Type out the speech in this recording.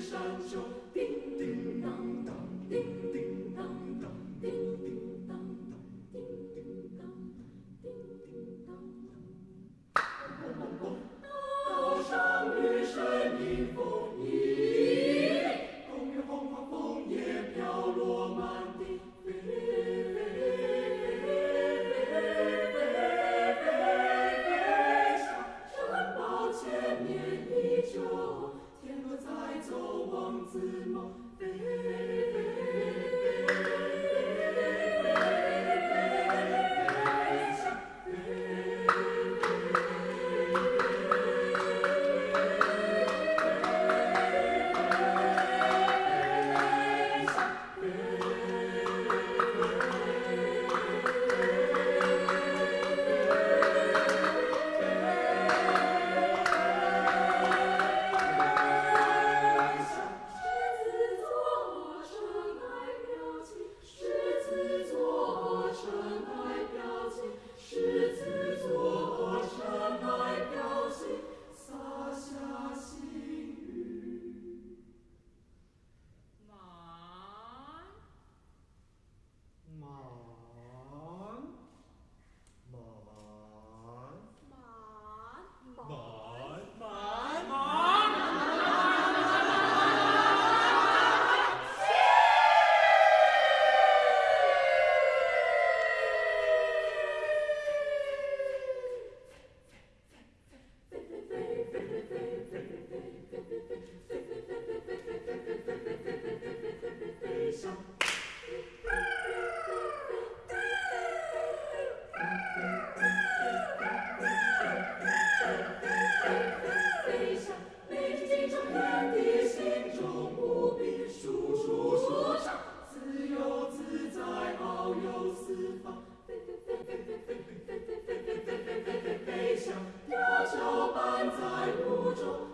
山中 Peisha, Piaggio, Panza e Lucio,